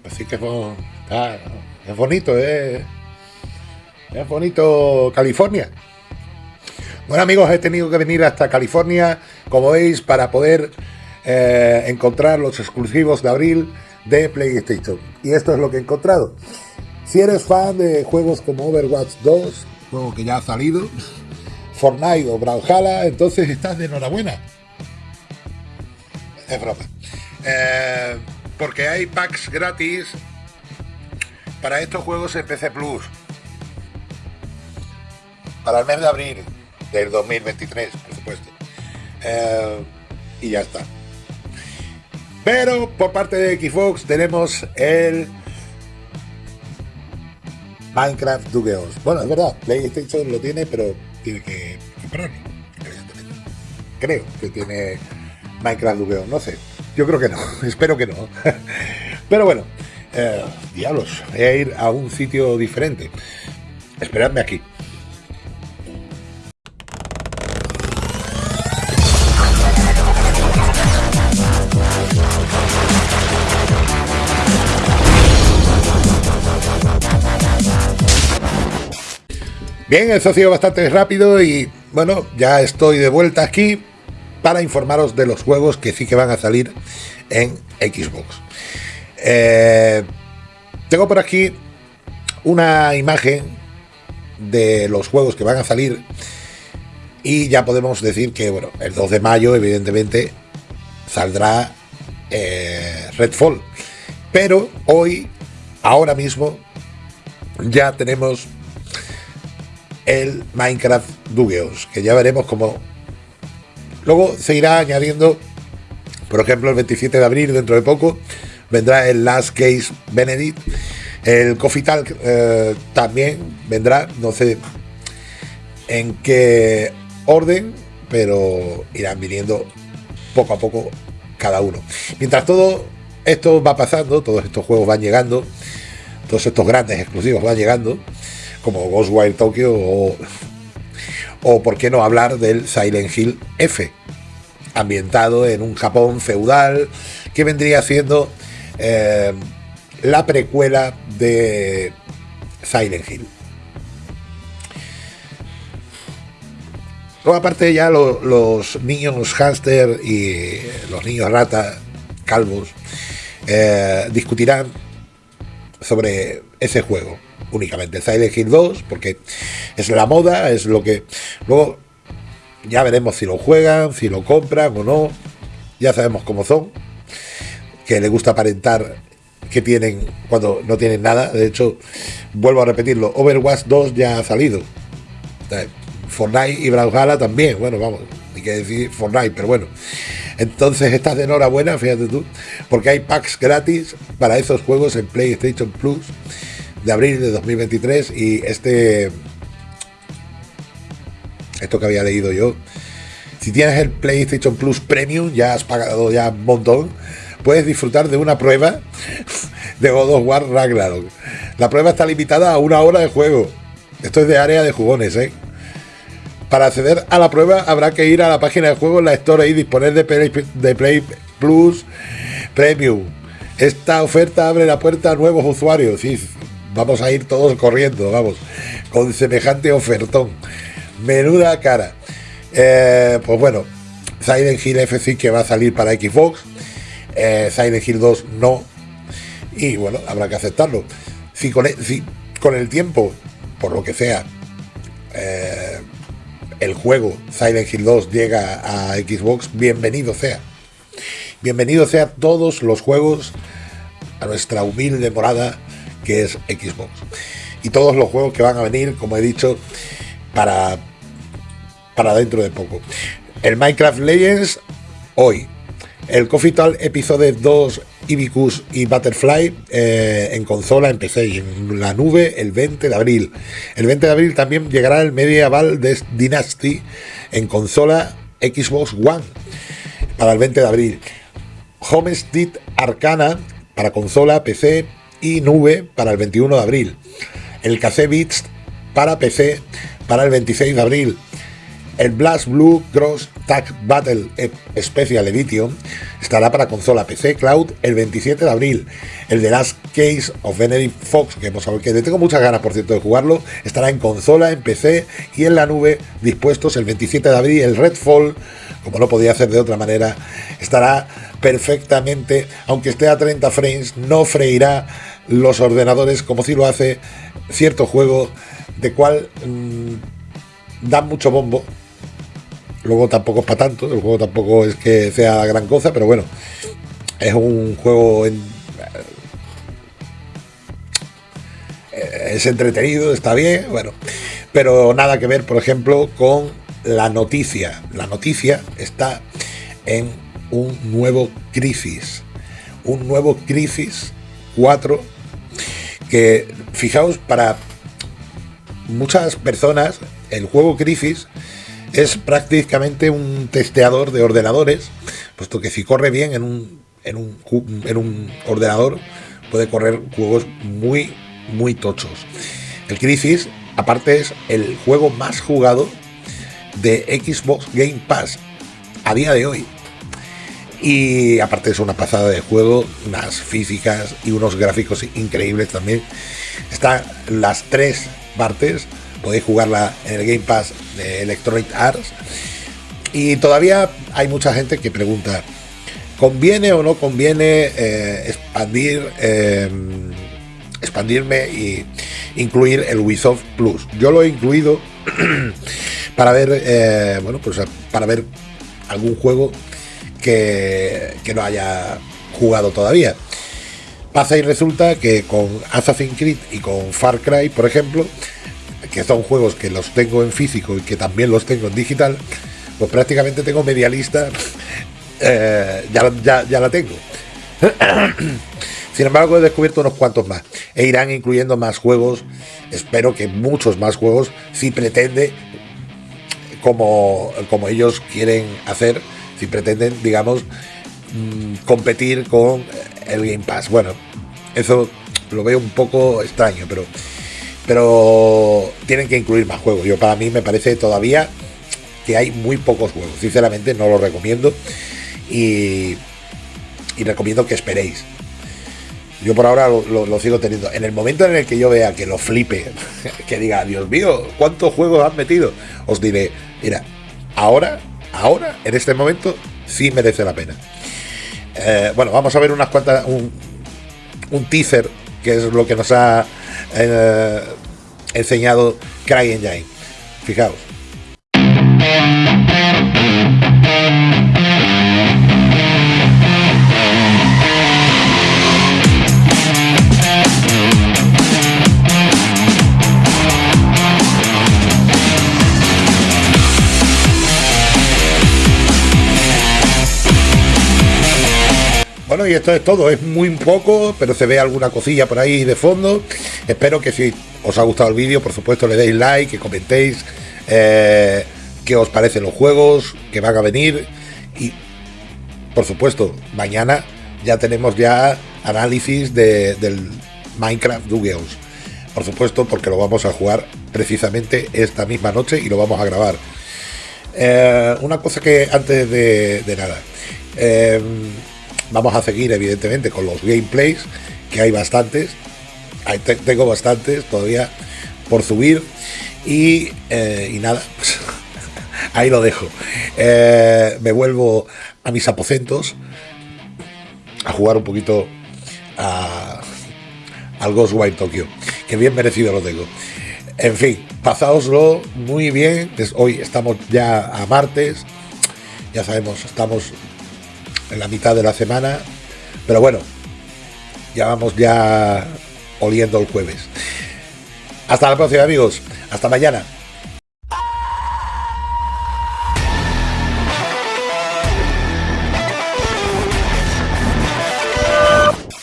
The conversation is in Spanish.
Pues sí que es, es bonito, ¿eh? Es bonito California. Bueno amigos, he tenido que venir hasta California, como veis, para poder eh, encontrar los exclusivos de abril de PlayStation. Y esto es lo que he encontrado. Si eres fan de juegos como Overwatch 2, juego que ya ha salido, Fortnite o Brawlhalla, entonces estás de enhorabuena. Es broma. Eh, porque hay packs gratis para estos juegos en PC Plus. Para el mes de abril del 2023, por supuesto. Eh, y ya está. Pero por parte de Xbox tenemos el Minecraft Dugeos. Bueno, es verdad, PlayStation lo tiene, pero tiene que comprarlo, Creo que tiene Minecraft Dugeos, no sé. Yo creo que no, espero que no. pero bueno, eh, diablos, voy a ir a un sitio diferente. Esperadme aquí. Bien, eso ha sido bastante rápido y bueno, ya estoy de vuelta aquí para informaros de los juegos que sí que van a salir en Xbox. Eh, tengo por aquí una imagen de los juegos que van a salir y ya podemos decir que bueno, el 2 de mayo evidentemente saldrá eh, Redfall. Pero hoy, ahora mismo, ya tenemos el Minecraft Dugeos, que ya veremos cómo... Luego se irá añadiendo, por ejemplo, el 27 de abril, dentro de poco, vendrá el Last Case Benedict, el Coffee Talk eh, también vendrá, no sé en qué orden, pero irán viniendo poco a poco cada uno. Mientras todo esto va pasando, todos estos juegos van llegando, todos estos grandes exclusivos van llegando, como Ghostwire Tokyo o, o por qué no hablar del Silent Hill F, ambientado en un Japón feudal que vendría siendo eh, la precuela de Silent Hill. Luego aparte ya los niños hámster y los niños rata calvos eh, discutirán sobre ese juego únicamente. Silent Hill 2, porque es la moda, es lo que... Luego ya veremos si lo juegan, si lo compran o no. Ya sabemos cómo son. Que le gusta aparentar que tienen cuando no tienen nada. De hecho, vuelvo a repetirlo, Overwatch 2 ya ha salido. Fortnite y Brawlhalla también. Bueno, vamos, hay que decir Fortnite, pero bueno. Entonces estás de enhorabuena, fíjate tú, porque hay packs gratis para esos juegos en PlayStation Plus de abril de 2023 y este esto que había leído yo si tienes el PlayStation Plus Premium ya has pagado ya un montón puedes disfrutar de una prueba de God of War Ragnarok la prueba está limitada a una hora de juego esto es de área de jugones ¿eh? para acceder a la prueba habrá que ir a la página de juego en la Store y disponer de Play, Plus Premium esta oferta abre la puerta a nuevos usuarios. Sí, vamos a ir todos corriendo, vamos, con semejante ofertón. Menuda cara. Eh, pues bueno, Silent Hill F que va a salir para Xbox, eh, Silent Hill 2 no, y bueno, habrá que aceptarlo. Si con con el tiempo, por lo que sea, eh, el juego Silent Hill 2 llega a Xbox, bienvenido sea. Bienvenido sea todos los juegos a nuestra humilde morada que es Xbox. Y todos los juegos que van a venir, como he dicho, para, para dentro de poco. El Minecraft Legends, hoy. El Coffee Tal Episodio 2 Ibicus y Butterfly eh, en consola, y en la nube el 20 de abril. El 20 de abril también llegará el Medieval Dynasty en consola Xbox One para el 20 de abril. Homestead Arcana para consola, PC y nube para el 21 de abril. El KC Beats para PC para el 26 de abril. El Blast Blue Cross Tag Battle Special Edition estará para consola PC Cloud el 27 de abril. El The Last Case of Benedict Fox, que hemos que le tengo muchas ganas por cierto de jugarlo, estará en consola, en PC y en la nube dispuestos el 27 de abril. El Redfall, como no podía hacer de otra manera, estará perfectamente, aunque esté a 30 frames, no freirá los ordenadores como si lo hace cierto juego de cual mm, da mucho bombo Luego tampoco es para tanto, el juego tampoco es que sea gran cosa, pero bueno, es un juego en, eh, es entretenido, está bien, bueno, pero nada que ver, por ejemplo, con la noticia. La noticia está en un nuevo Crisis, un nuevo Crisis 4 que, fijaos, para muchas personas el juego Crisis es prácticamente un testeador de ordenadores, puesto que si corre bien en un, en un, en un ordenador, puede correr juegos muy, muy tochos. El Crisis, aparte, es el juego más jugado de Xbox Game Pass a día de hoy. Y aparte es una pasada de juego, unas físicas y unos gráficos increíbles también. Están las tres partes podéis jugarla en el Game Pass de Electronic Arts. Y todavía hay mucha gente que pregunta, ¿conviene o no conviene eh, expandir, em, expandirme y incluir el Ubisoft Plus? Yo lo he incluido para ver, eh, bueno, pues para ver algún juego que, no haya jugado todavía. Pasa y resulta que con Assassin's Creed y con Far Cry, por ejemplo, que son juegos que los tengo en físico y que también los tengo en digital, pues prácticamente tengo media lista, eh, ya, ya, la tengo. Sin embargo, he descubierto unos cuantos más e irán incluyendo más juegos. Espero que muchos más juegos, si pretende, como, como ellos quieren hacer, pretenden, digamos, mm, competir con el Game Pass. Bueno, eso lo veo un poco extraño, pero pero tienen que incluir más juegos. Yo para mí me parece todavía que hay muy pocos juegos. Sinceramente no lo recomiendo y, recomiendo que esperéis. Yo por ahora lo, sigo teniendo. En el momento en el que yo vea que lo flipe, que diga, Dios mío, ¿cuántos juegos han metido? Os diré, mira, ahora, ahora, en este momento, sí merece la pena. Eh, bueno, vamos a ver unas cuantas, un, teaser, que es lo que nos ha eh, enseñado CryEngine. Fijaos. Y esto es todo, es muy poco, pero se ve alguna cosilla por ahí de fondo. Espero que si os ha gustado el vídeo, por supuesto le deis like, que comentéis eh, qué os parecen los juegos que van a venir. Y por supuesto, mañana ya tenemos ya análisis del Minecraft Dugeos. Por supuesto, porque lo vamos a jugar precisamente esta misma noche y lo vamos a grabar. Eh, una cosa que antes de, nada. Eh, Vamos a seguir, evidentemente, con los gameplays, que hay bastantes. tengo bastantes todavía por subir. Y, eh, nada, pues, ahí lo dejo. Eh, me vuelvo a mis aposentos a jugar un poquito al Ghostwire Tokyo, que bien merecido lo tengo. En fin, pasaoslo muy bien. Hoy estamos ya a martes. Ya sabemos, estamos en la mitad de la semana. Pero bueno, ya vamos ya oliendo el jueves. Hasta la próxima amigos. Hasta mañana.